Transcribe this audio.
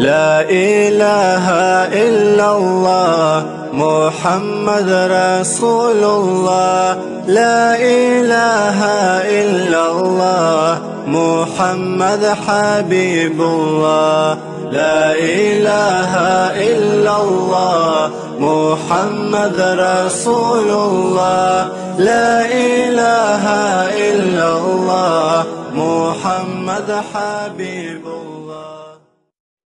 لا إله إلا الله محمد رسول الله لا إله إلا الله محمد حبيب الله لا إله إلا الله محمد رسول الله لا إله إلا الله محمد حبيب الله